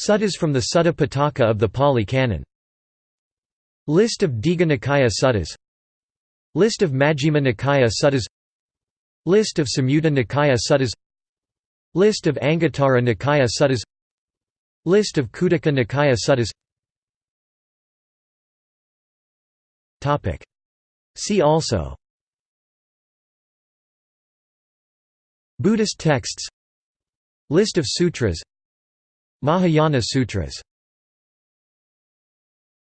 Suttas from the Sutta Pitaka of the Pali Canon. List of Digha Nikaya Suttas. List of Majjhima Nikaya Suttas. List of Samyutta Nikaya Suttas. List of Anguttara Nikaya Suttas. List of Khuddaka Nikaya Suttas. See also. Buddhist texts. List of sutras Mahayana Sutras